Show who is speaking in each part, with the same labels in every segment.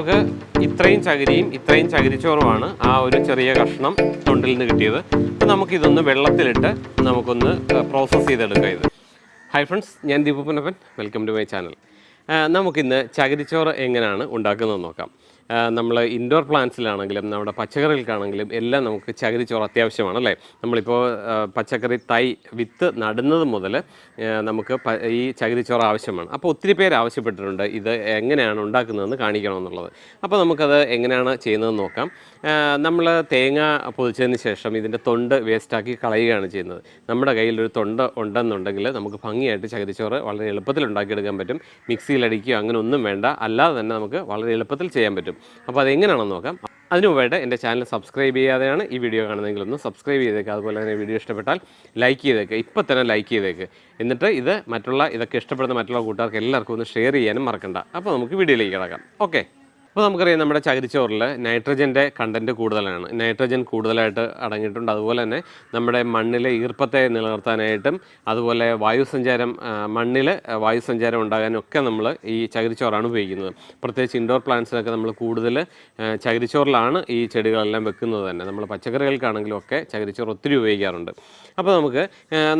Speaker 1: നമുക്ക് ഇത്രയും ചകിരിയും ഇത്രയും ചകിരിച്ചോറുമാണ് ആ ഒരു ചെറിയ കഷ്ണം തൊണ്ടിൽ നിന്ന് കിട്ടിയത്. അപ്പോൾ നമുക്കിതൊന്ന് വെള്ളത്തിലിട്ട് നമുക്കൊന്ന് പ്രോസസ്സ് ചെയ്തെടുക്കാം ഇത്. ഹായ് ഫ്രണ്ട്സ് ഞാൻ Deepu Punappan welcome to my channel നമുക്കിന്ന് ചകിരിച്ചോറ് എങ്ങനെയാണ് ഉണ്ടാക്കുന്നതെന്ന് നോക്കാം. നമ്മൾ ഇൻഡോർ പ്ലാന്റ്സിലാണെങ്കിലും നമ്മുടെ പച്ചക്കറികൾക്കാണെങ്കിലും എല്ലാം നമുക്ക് ചകിരിച്ചോറ് അത്യാവശ്യമാണ് അല്ലേ? നമ്മളിപ്പോൾ പച്ചക്കറി തൈ വിത്ത് നടുന്നത് മുതൽ നമുക്ക് ഈ ചകിരിച്ചോറ് ആവശ്യമാണ്. അപ്പോൾ ഒത്തിരി പേര് ആവശ്യപ്പെട്ടിട്ടുണ്ട് ഇത് എങ്ങനെയാണ് ഉണ്ടാക്കുന്നതെന്ന് കാണിക്കണമെന്നുള്ളത്. അപ്പോൾ നമുക്കത് എങ്ങനെയാണ് ചെയ്യുന്നതെന്ന് നോക്കാം. നമ്മൾ തേങ്ങ പൊതിച്ചതിന് ശേഷം ഇതിന്റെ തൊണ്ട് വേസ്റ്റാക്കി കളയുകയാണ് ചെയ്യുന്നത്. നമ്മുടെ കയ്യിൽ ഒരു തൊണ്ട് ഉണ്ടെന്നുണ്ടെങ്കിൽ നമുക്ക് ഭംഗിയായിട്ട് ചകിരിച്ചോറ് വളരെ എളുപ്പത്തിൽ ഉണ്ടാക്കിയെടുക്കാൻ പറ്റും. മിക്സിയിലടിക്കുകയോ അങ്ങനെ ഒന്നും വേണ്ട. അല്ലാതെ തന്നെ നമുക്ക് വളരെ എളുപ്പത്തിൽ ചെയ്യാൻ പറ്റും. അപ്പോൾ അതെങ്ങനെയാണെന്ന് നോക്കാം. അതിനു മുമ്പായിട്ട് എന്റെ ചാനൽ സബ്സ്ക്രൈബ് ചെയ്യാതെയാണ് ഈ വീഡിയോ കാണുന്നതെങ്കിൽ ഒന്ന് സബ്സ്ക്രൈബ് ചെയ്തേക്കുക അതുപോലെ തന്നെ വീഡിയോ ഇഷ്ടപ്പെട്ടാൽ ലൈക്ക് ചെയ്തേക്കുക ഇപ്പോൾ തന്നെ ലൈക്ക് ചെയ്തേക്ക്. എന്നിട്ട് ഇത് മറ്റുള്ള ഇതൊക്കെ ഇഷ്ടപ്പെടുന്ന മറ്റുള്ള കൂട്ടുകാർക്ക് എല്ലാവർക്കും ഒന്ന് ഷെയർ ചെയ്യാനും മറക്കണ്ട. അപ്പോൾ നമുക്ക് വീഡിയോയിലേക്ക് കിടക്കാം. ഓക്കെ. അപ്പോൾ നമുക്കറിയാം നമ്മുടെ ചകിരിച്ചോറിൽ നൈട്രജന്റെ കണ്ടന്റ് കൂടുതലാണ്. നൈട്രജൻ കൂടുതലായിട്ട് അടങ്ങിയിട്ടുണ്ട്. അതുപോലെ തന്നെ നമ്മുടെ മണ്ണിലെ ഈർപ്പത്തെ നിലനിർത്താനായിട്ടും അതുപോലെ വായുസഞ്ചാരം മണ്ണിൽ വായുസഞ്ചാരം ഉണ്ടാകാനും ഒക്കെ നമ്മൾ ഈ ചകിരിച്ചോറാണ് ഉപയോഗിക്കുന്നത്. പ്രത്യേകിച്ച് ഇൻഡോർ പ്ലാന്റ്സിനൊക്കെ നമ്മൾ കൂടുതൽ ചകിരിച്ചോറിലാണ് ഈ ചെടികളെല്ലാം വെക്കുന്നത് തന്നെ. നമ്മൾ പച്ചക്കറികൾക്കാണെങ്കിലും ഒക്കെ ചകിരിച്ചോറ് ഒത്തിരി ഉപയോഗിക്കാറുണ്ട്. അപ്പോൾ നമുക്ക്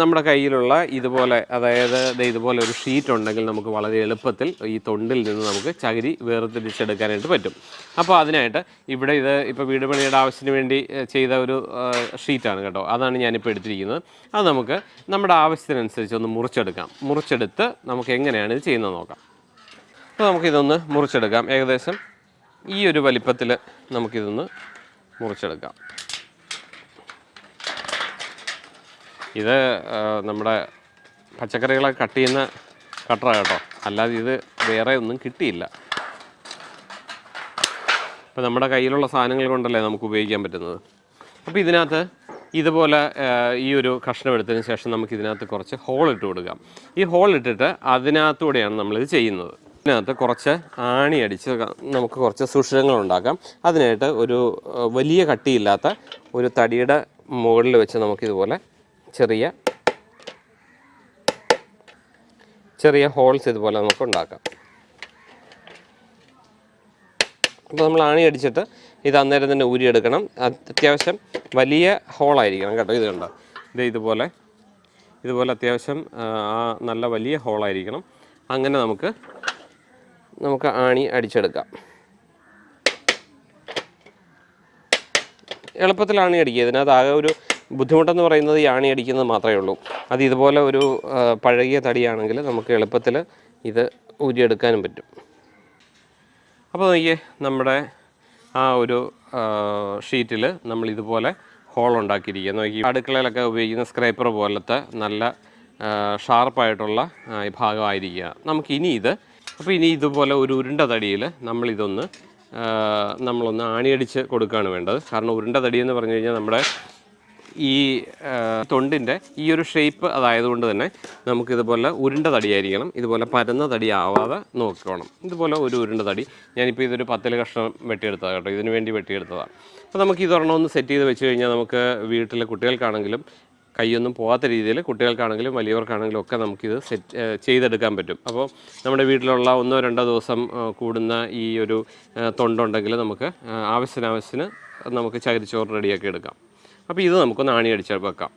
Speaker 1: നമ്മുടെ കയ്യിലുള്ള ഇതുപോലെ അതായത് ഇതുപോലെ ഒരു ഷീറ്റ് ഉണ്ടെങ്കിൽ നമുക്ക് വളരെ എളുപ്പത്തിൽ ഈ തൊണ്ടിൽ നിന്ന് നമുക്ക് ചകിരി വേർതിരിച്ചെടുക്കാനായിട്ട് പറ്റും. അപ്പോൾ അതിനായിട്ട് ഇവിടെ ഇത് ഇപ്പോൾ വീട് പണിയുടെ ആവശ്യത്തിന് വേണ്ടി ചെയ്ത ഒരു ഷീറ്റാണ് കേട്ടോ. അതാണ് ഞാനിപ്പോൾ എടുത്തിരിക്കുന്നത്. അത് നമുക്ക് നമ്മുടെ ആവശ്യത്തിനനുസരിച്ച് ഒന്ന് മുറിച്ചെടുക്കാം. മുറിച്ചെടുത്ത് നമുക്ക് എങ്ങനെയാണ് ഇത് ചെയ്യുന്നത് നോക്കാം. അപ്പോൾ നമുക്കിതൊന്ന് മുറിച്ചെടുക്കാം. ഏകദേശം ഈ ഒരു വലിപ്പത്തിൽ നമുക്കിതൊന്ന് മുറിച്ചെടുക്കാം. ഇത് നമ്മുടെ പച്ചക്കറികളെ കട്ട് ചെയ്യുന്ന കട്ടറാണ് കേട്ടോ. അല്ലാതെ ഇത് വേറെ ഒന്നും കിട്ടിയില്ല. ഇപ്പം നമ്മുടെ കയ്യിലുള്ള സാധനങ്ങൾ കൊണ്ടല്ലേ നമുക്ക് ഉപയോഗിക്കാൻ പറ്റുന്നത്? അപ്പോൾ ഇതിനകത്ത് ഇതുപോലെ ഈ ഒരു കഷ്ണം എടുത്തതിന് ശേഷം നമുക്ക് ഇതിനകത്ത് കുറച്ച് ഹോൾ ഇട്ട് കൊടുക്കാം. ഈ ഹോൾ ഇട്ടിട്ട് അതിനകത്തൂടെയാണ് നമ്മളിത് ചെയ്യുന്നത്. ഇതിനകത്ത് കുറച്ച് ആണി അടിച്ച് നമുക്ക് കുറച്ച് സുഷിരങ്ങൾ ഉണ്ടാക്കാം. അതിനായിട്ട് ഒരു വലിയ കട്ടിയില്ലാത്ത ഒരു തടിയുടെ മുകളിൽ വെച്ച് നമുക്കിതുപോലെ ചെറിയ ചെറിയ ഹോൾസ് ഇതുപോലെ നമുക്ക് ഉണ്ടാക്കാം. അപ്പോൾ നമ്മൾ ആണി അടിച്ചിട്ട് ഇത് അന്നേരം തന്നെ ഊരിയെടുക്കണം അത് അത്യാവശ്യം വലിയ ഹോളായിരിക്കണം കേട്ടോ. ഇത് കണ്ടോ? ഇത് ഇതുപോലെ ഇതുപോലെ അത്യാവശ്യം ആ, നല്ല വലിയ ഹോളായിരിക്കണം അങ്ങനെ നമുക്ക് നമുക്ക് ആണി അടിച്ചെടുക്കാം. എളുപ്പത്തിൽ ആണി അടിക്കുക. ഇതിനകത്ത് ആകെ ഒരു ബുദ്ധിമുട്ടെന്ന് പറയുന്നത് ഈ ആണി അടിക്കുന്നത് മാത്രമേ ഉള്ളൂ. അത് ഇതുപോലെ ഒരു പഴകിയ തടിയാണെങ്കിൽ നമുക്ക് എളുപ്പത്തിൽ ഇത് ഊരിയെടുക്കാനും പറ്റും. അപ്പോൾ നോക്കിയേ നമ്മുടെ ആ ഒരു ഷീറ്റിൽ നമ്മൾ ഇതുപോലെ ഹോൾ ഉണ്ടാക്കിയിരിക്കുക നോക്കി അടുക്കളയിലൊക്കെ ഉപയോഗിക്കുന്ന സ്ക്രൈപ്പർ പോലത്തെ നല്ല ഷാർപ്പായിട്ടുള്ള ഭാഗമായിരിക്കുക നമുക്ക് ഇനി ഇത് അപ്പോൾ ഇനി ഇതുപോലെ ഒരു ഉരുണ്ട തടിയിൽ നമ്മളിതൊന്ന് നമ്മളൊന്ന് ആണിയടിച്ച് കൊടുക്കുകയാണ് വേണ്ടത്. കാരണം ഉരുണ്ട തടി എന്ന് പറഞ്ഞു കഴിഞ്ഞാൽ നമ്മുടെ ഈ തൊണ്ടിന്റെ ഈ ഒരു ഷേപ്പ് അതായതുകൊണ്ട് തന്നെ നമുക്കിതുപോലെ ഉരുണ്ട തടിയായിരിക്കണം. ഇതുപോലെ പരന്ന തടി ആവാതെ നോക്കണം. ഇതുപോലെ ഒരു ഉരുണ്ട തടി. ഞാനിപ്പോൾ ഇതൊരു പത്തിൽ കഷ്ണം വെട്ടിയെടുത്തതാണ് കേട്ടോ. ഇതിനു വേണ്ടി വെട്ടിയെടുത്തതാണ് അപ്പോൾ നമുക്ക് ഇതൊരെണ്ണം ഒന്ന് സെറ്റ് ചെയ്ത് വെച്ച് കഴിഞ്ഞാൽ നമുക്ക് വീട്ടിലെ കുട്ടികൾക്കാണെങ്കിലും കൈയൊന്നും പോകാത്ത രീതിയിൽ കുട്ടികൾക്കാണെങ്കിലും വലിയവർക്കാണെങ്കിലും ഒക്കെ നമുക്കിത് സെറ്റ് ചെയ്തെടുക്കാൻ പറ്റും. അപ്പോൾ നമ്മുടെ വീട്ടിലുള്ള ഒന്നോ രണ്ടോ ദിവസം കൂടുന്ന ഈ ഒരു തൊണ്ടുണ്ടെങ്കിൽ നമുക്ക് ഏഹ് ആവശ്യത്തിന് ആവശ്യത്തിന് നമുക്ക് ചകിരിച്ചോറ് റെഡിയാക്കി എടുക്കാം. അപ്പോൾ ഇത് നമുക്കൊന്ന് ആണി അടിച്ച് വെക്കാം.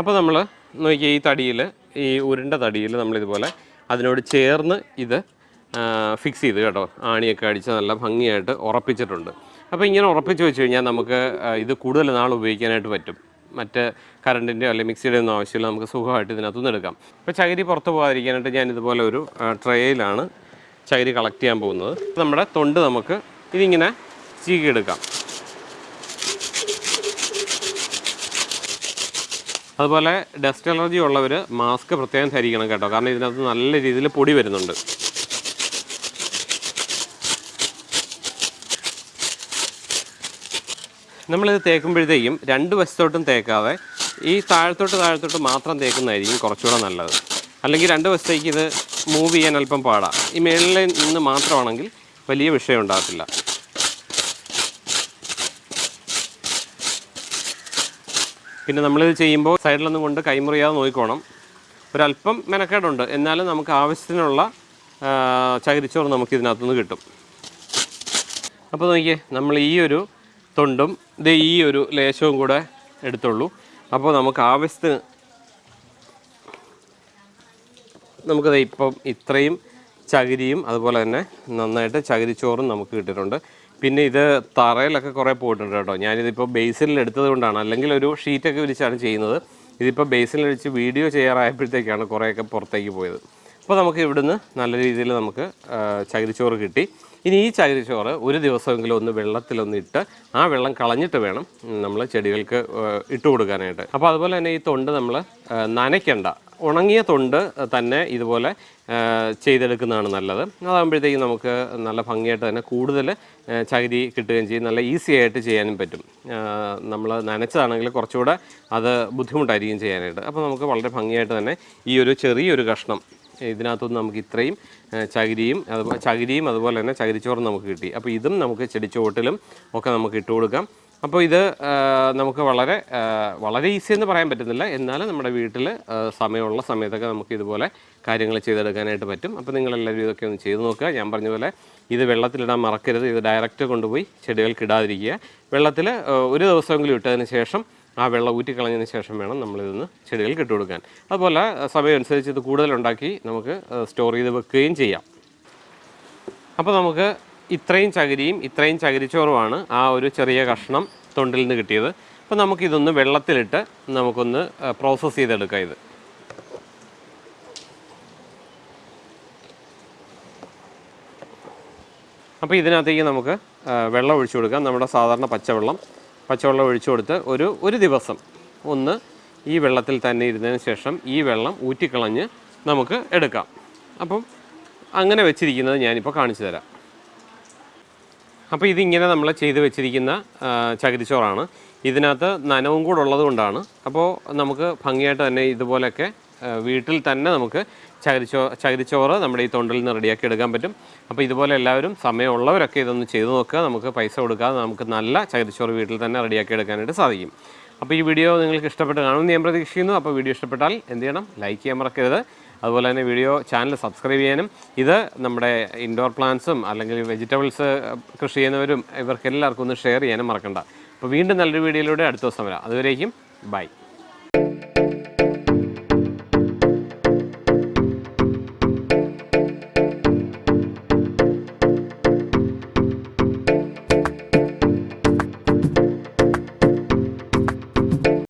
Speaker 1: അപ്പോൾ നമ്മൾ നോക്കിയാൽ ഈ തടിയിൽ ഈ ഉരുണ്ട തടിയിൽ നമ്മളിതുപോലെ അതിനോട് ചേർന്ന് ഇത് ഫിക്സ് ചെയ്ത് കേട്ടോ. ആണിയൊക്കെ അടിച്ച് നല്ല ഭംഗിയായിട്ട് ഉറപ്പിച്ചിട്ടുണ്ട്. അപ്പോൾ ഇങ്ങനെ ഉറപ്പിച്ച് വെച്ച് കഴിഞ്ഞാൽ നമുക്ക് ഇത് കൂടുതൽ നാൾ ഉപയോഗിക്കാനായിട്ട് പറ്റും. മറ്റ് കറണ്ടിന്റെയോ അല്ലെങ്കിൽ മിക്സിയുടെ ഒന്നും ആവശ്യമില്ല നമുക്ക് സുഖമായിട്ട് ഇതിനകത്തുനിന്ന് എടുക്കാം. അപ്പോൾ ചകിരി പുറത്ത് പോകാതിരിക്കാനായിട്ട് ഞാൻ ഇതുപോലെ ഒരു ട്രേയിലാണ് ചകിരി കളക്ട് ചെയ്യാൻ പോകുന്നത്. നമ്മുടെ തൊണ്ട് നമുക്ക് ഇതിങ്ങനെ ചീകിയെടുക്കാം അതുപോലെ ഡസ്റ്റ് അലർജി ഉള്ളവർ മാസ്ക് പ്രത്യേകം ധരിക്കണം കേട്ടോ കാരണം ഇതിനകത്ത് നല്ല രീതിയിൽ പൊടി വരുന്നുണ്ട്. നമ്മളിത് തേക്കുമ്പോഴത്തേക്കും രണ്ട് വശത്തോട്ടും തേക്കാതെ ഈ താഴത്തോട്ട് താഴത്തോട്ട് മാത്രം തേക്കുന്നതായിരിക്കും കുറച്ചുകൂടെ നല്ലത്. അല്ലെങ്കിൽ രണ്ട് വശത്തേക്ക് ഇത് മൂവ് ചെയ്യാൻ അല്പം പാടാം. ഈ മേളിൽ നിന്ന് മാത്രമാണെങ്കിൽ വലിയ വിഷയം ഉണ്ടാകത്തില്ല. പിന്നെ നമ്മളിത് ചെയ്യുമ്പോൾ സൈഡിലൊന്നും കൊണ്ട് കൈമുറിയാതെ നോക്കിക്കോണം. ഒരല്പം മെനക്കേടുണ്ട്. എന്നാലും നമുക്ക് ആവശ്യത്തിനുള്ള ചകിരിച്ചോറ് നമുക്ക് ഇതിനകത്തുനിന്ന് കിട്ടും. അപ്പോൾ നോക്കിയേ നമ്മൾ ഈ ഒരു തൊണ്ടും ഇത് ഈ ഒരു ലേശവും കൂടെ എടുത്തുള്ളൂ. അപ്പോൾ നമുക്ക് ആവശ്യത്തിന് നമുക്കത് ഇപ്പം ഇത്രയും ചകിരിയും അതുപോലെ തന്നെ നന്നായിട്ട് ചകിരിച്ചോറും നമുക്ക് കിട്ടിയിട്ടുണ്ട്. പിന്നെ ഇത് തറയിലൊക്കെ കുറേ പോയിട്ടുണ്ട് കേട്ടോ. ഞാനിതിപ്പോൾ ബേസിനിൽ എടുത്തത് കൊണ്ടാണ്. അല്ലെങ്കിൽ ഒരു ഷീറ്റൊക്കെ വിരിച്ചാണ് ചെയ്യുന്നത്. ഇതിപ്പോൾ ബേസിനിൽ വെച്ച് വീഡിയോ ചെയ്യാറായപ്പോഴത്തേക്കാണ് കുറേയൊക്കെ പുറത്തേക്ക് പോയത്. അപ്പോൾ നമുക്ക് ഇവിടുന്ന് നല്ല രീതിയിൽ നമുക്ക് ചകിരിച്ചോറ് കിട്ടി. ഇനി ഈ ചകിരിച്ചോറ് ഒരു ദിവസമെങ്കിലും ഒന്ന് വെള്ളത്തിലൊന്ന് ഇട്ട് ആ വെള്ളം കളഞ്ഞിട്ട് വേണം നമ്മൾ ചെടികൾക്ക് ഇട്ട് കൊടുക്കാനായിട്ട്. അപ്പോൾ അതുപോലെ തന്നെ ഈ തൊണ്ട് നമ്മൾ നനയ്ക്കണ്ട. ഉണങ്ങിയ തൊണ്ട് തന്നെ ഇതുപോലെ ചെയ്തെടുക്കുന്നതാണ് നല്ലത്. അതാകുമ്പോഴത്തേക്കും നമുക്ക് നല്ല ഭംഗിയായിട്ട് തന്നെ കൂടുതൽ ചകിരി കിട്ടുകയും ചെയ്യും. നല്ല ഈസി ആയിട്ട് ചെയ്യാനും പറ്റും. നമ്മൾ നനച്ചതാണെങ്കിൽ കുറച്ചുകൂടെ അത് ബുദ്ധിമുട്ടായിരിക്കും ചെയ്യാനായിട്ട്. അപ്പോൾ നമുക്ക് വളരെ ഭംഗിയായിട്ട് തന്നെ ഈ ഒരു ചെറിയൊരു കഷ്ണം ഇതിനകത്തുനിന്ന് നമുക്ക് ഇത്രയും ചകിരിയും അതുപോലെ ചകിരിയും അതുപോലെ തന്നെ ചകിരിച്ചോറും നമുക്ക് കിട്ടി. അപ്പോൾ ഇതും നമുക്ക് ചെടിച്ചുവട്ടിലും ഒക്കെ നമുക്ക് ഇട്ട് കൊടുക്കാം. അപ്പോൾ ഇത് നമുക്ക് വളരെ വളരെ ഈസി എന്ന് പറയാൻ പറ്റുന്നില്ല. എന്നാലും നമ്മുടെ വീട്ടിൽ സമയമുള്ള സമയത്തൊക്കെ നമുക്ക് ഇതുപോലെ കാര്യങ്ങൾ ചെയ്തെടുക്കാനായിട്ട് പറ്റും. അപ്പോൾ നിങ്ങളെല്ലാവരും ഇതൊക്കെ ഒന്ന് ചെയ്ത് നോക്കുക. ഞാൻ പറഞ്ഞ പോലെ ഇത് വെള്ളത്തിലിടാൻ മറക്കരുത്. ഇത് ഡയറക്റ്റ് കൊണ്ടുപോയി ചെടികൾക്ക് ഇടാതിരിക്കുക. വെള്ളത്തിൽ ഒരു ദിവസമെങ്കിലും ഇട്ടതിന് ശേഷം ആ വെള്ളം ഊറ്റിക്കളഞ്ഞതിന് ശേഷം വേണം നമ്മളിതൊന്ന് ഇട്ട് കൊടുക്കാൻ. അതുപോലെ സമയമനുസരിച്ച് ഇത് കൂടുതലുണ്ടാക്കി നമുക്ക് സ്റ്റോർ ചെയ്ത് വെക്കുകയും ചെയ്യാം. അപ്പോൾ നമുക്ക് ഇത്രയും ചകിരിയും ഇത്രയും ചകിരിച്ചോറുമാണ് ആ ഒരു ചെറിയ കഷ്ണം തൊണ്ടിൽ നിന്ന് കിട്ടിയത്. അപ്പോൾ നമുക്കിതൊന്ന് വെള്ളത്തിലിട്ട് നമുക്കൊന്ന് പ്രോസസ്സ് ചെയ്തെടുക്കാം ഇത്. അപ്പോൾ ഇതിനകത്തേക്ക് നമുക്ക് വെള്ളം ഒഴിച്ചു കൊടുക്കാം. നമ്മുടെ സാധാരണ പച്ചവെള്ളം പച്ചവെള്ളം ഒഴിച്ചു കൊടുത്ത് ഒരു ഒരു ദിവസം ഒന്ന് ഈ വെള്ളത്തിൽ തന്നെ ഇരുന്നതിന് ശേഷം ഈ വെള്ളം ഊറ്റിക്കളഞ്ഞ് നമുക്ക് എടുക്കാം. അപ്പം അങ്ങനെ വെച്ചിരിക്കുന്നത് ഞാനിപ്പോൾ കാണിച്ചു തരാം. അപ്പോൾ ഇതിങ്ങനെ നമ്മൾ ചെയ്ത് വെച്ചിരിക്കുന്ന ചകിരിച്ചോറാണ്. ഇതിനകത്ത് നനവും കൂടെ ഉള്ളത് കൊണ്ടാണ് അപ്പോൾ നമുക്ക് ഭംഗിയായിട്ട് തന്നെ ഇതുപോലെയൊക്കെ വീട്ടിൽ തന്നെ നമുക്ക് ചകിരിച്ചോ ചകിരിച്ചോറ് നമ്മുടെ ഈ തൊണ്ടിൽ നിന്ന് റെഡിയാക്കി എടുക്കാൻ പറ്റും. അപ്പോൾ ഇതുപോലെ എല്ലാവരും സമയമുള്ളവരൊക്കെ ഇതൊന്ന് ചെയ്തു നോക്കുക. നമുക്ക് പൈസ കൊടുക്കാതെ നമുക്ക് നല്ല ചകിരിച്ചോറ് വീട്ടിൽ തന്നെ റെഡിയാക്കി എടുക്കാനായിട്ട് സാധിക്കും. അപ്പോൾ ഈ വീഡിയോ നിങ്ങൾക്ക് ഇഷ്ടപ്പെട്ട് കാണുമെന്ന് ഞാൻ പ്രതീക്ഷിക്കുന്നു. അപ്പോൾ വീഡിയോ ഇഷ്ടപ്പെട്ടാൽ എന്ത് ചെയ്യണം? ലൈക്ക് ചെയ്യാൻ മറക്കരുത്. അതുപോലെ തന്നെ വീഡിയോ ചാനൽ സബ്സ്ക്രൈബ് ചെയ്യാനും. ഇത് നമ്മുടെ ഇൻഡോർ പ്ലാന്റ്സും അല്ലെങ്കിൽ വെജിറ്റബിൾസ് കൃഷി ചെയ്യുന്നവരും ഇവർക്ക് എല്ലാവർക്കും ഒന്ന് ഷെയർ ചെയ്യാനും മറക്കണ്ട. അപ്പോൾ വീണ്ടും നല്ലൊരു വീഡിയോയിലൂടെ അടുത്ത ദിവസം വരാം. അതുവരേക്കും ബൈ